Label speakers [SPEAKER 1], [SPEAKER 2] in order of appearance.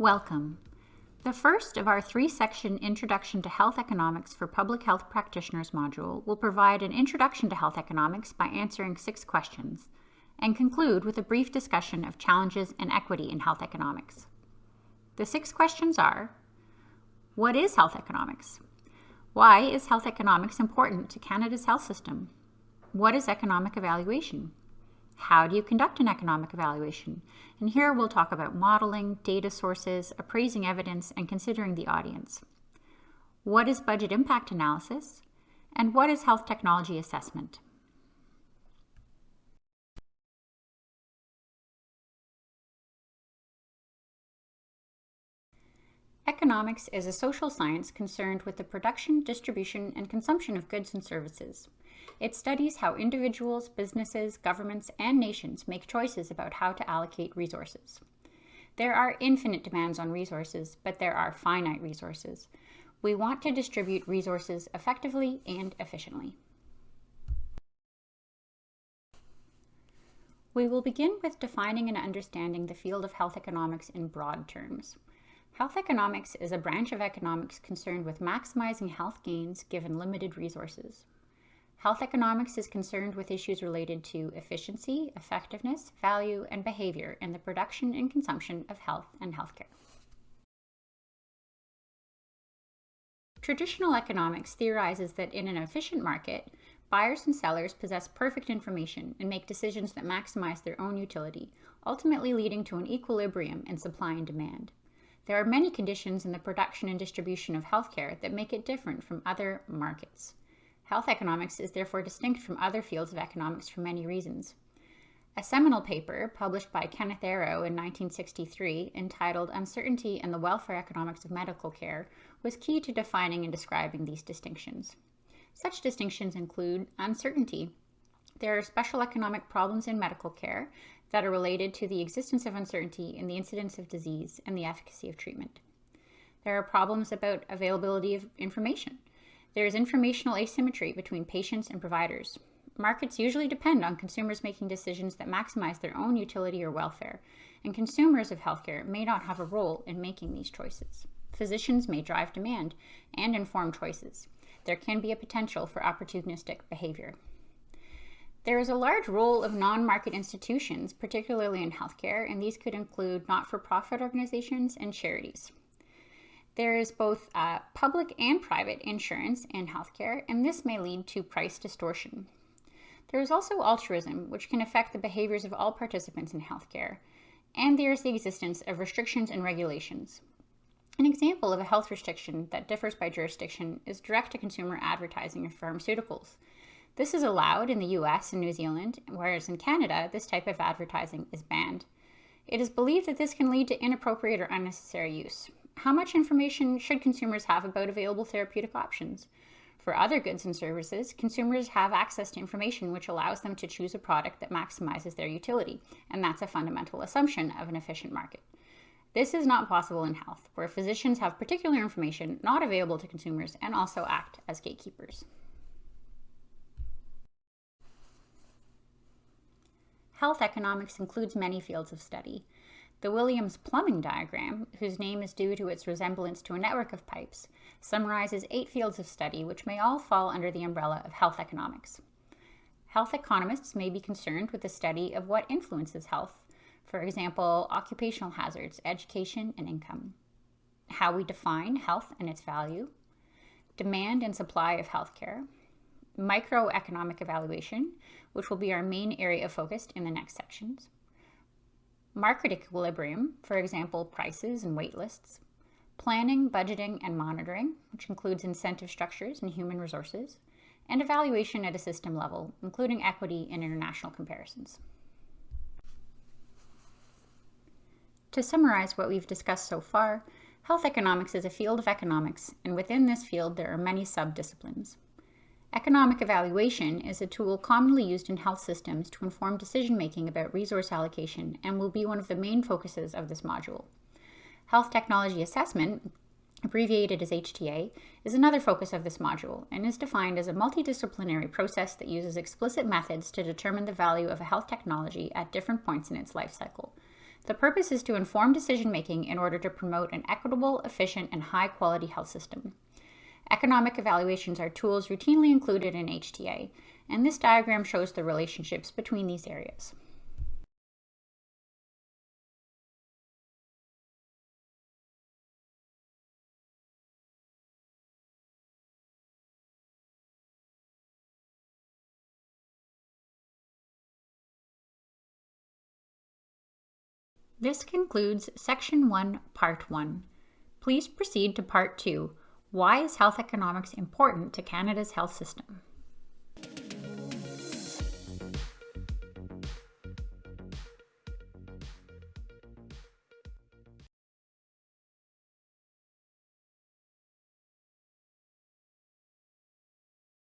[SPEAKER 1] Welcome. The first of our three-section Introduction to Health Economics for Public Health Practitioners module will provide an introduction to health economics by answering six questions and conclude with a brief discussion of challenges and equity in health economics. The six questions are, what is health economics? Why is health economics important to Canada's health system? What is economic evaluation? How do you conduct an economic evaluation? And here we'll talk about modeling, data sources, appraising evidence, and considering the audience. What is budget impact analysis? And what is health technology assessment? Economics is a social science concerned with the production, distribution, and consumption of goods and services. It studies how individuals, businesses, governments, and nations make choices about how to allocate resources. There are infinite demands on resources, but there are finite resources. We want to distribute resources effectively and efficiently. We will begin with defining and understanding the field of health economics in broad terms. Health economics is a branch of economics concerned with maximizing health gains given limited resources. Health economics is concerned with issues related to efficiency, effectiveness, value, and behavior in the production and consumption of health and healthcare. Traditional economics theorizes that in an efficient market, buyers and sellers possess perfect information and make decisions that maximize their own utility, ultimately leading to an equilibrium in supply and demand. There are many conditions in the production and distribution of healthcare that make it different from other markets. Health economics is therefore distinct from other fields of economics for many reasons. A seminal paper published by Kenneth Arrow in 1963 entitled Uncertainty and the Welfare Economics of Medical Care was key to defining and describing these distinctions. Such distinctions include uncertainty. There are special economic problems in medical care that are related to the existence of uncertainty in the incidence of disease and the efficacy of treatment. There are problems about availability of information. There is informational asymmetry between patients and providers. Markets usually depend on consumers making decisions that maximize their own utility or welfare, and consumers of healthcare may not have a role in making these choices. Physicians may drive demand and inform choices. There can be a potential for opportunistic behavior. There is a large role of non-market institutions, particularly in healthcare, and these could include not-for-profit organizations and charities. There is both uh, public and private insurance in healthcare, and this may lead to price distortion. There is also altruism, which can affect the behaviors of all participants in healthcare, and there is the existence of restrictions and regulations. An example of a health restriction that differs by jurisdiction is direct-to-consumer advertising of pharmaceuticals. This is allowed in the US and New Zealand, whereas in Canada, this type of advertising is banned. It is believed that this can lead to inappropriate or unnecessary use. How much information should consumers have about available therapeutic options? For other goods and services, consumers have access to information which allows them to choose a product that maximizes their utility, and that's a fundamental assumption of an efficient market. This is not possible in health, where physicians have particular information not available to consumers and also act as gatekeepers. Health economics includes many fields of study. The Williams plumbing diagram, whose name is due to its resemblance to a network of pipes, summarizes eight fields of study which may all fall under the umbrella of health economics. Health economists may be concerned with the study of what influences health, for example, occupational hazards, education, and income, how we define health and its value, demand and supply of healthcare, microeconomic evaluation, which will be our main area of focus in the next sections, market equilibrium, for example, prices and wait lists, planning, budgeting, and monitoring, which includes incentive structures and human resources, and evaluation at a system level, including equity and international comparisons. To summarize what we've discussed so far, health economics is a field of economics, and within this field there are many sub-disciplines. Economic evaluation is a tool commonly used in health systems to inform decision-making about resource allocation and will be one of the main focuses of this module. Health Technology Assessment, abbreviated as HTA, is another focus of this module and is defined as a multidisciplinary process that uses explicit methods to determine the value of a health technology at different points in its life cycle. The purpose is to inform decision making in order to promote an equitable, efficient, and high quality health system. Economic evaluations are tools routinely included in HTA, and this diagram shows the relationships between these areas. This concludes Section 1, Part 1. Please proceed to Part 2. Why is health economics important to Canada's health system?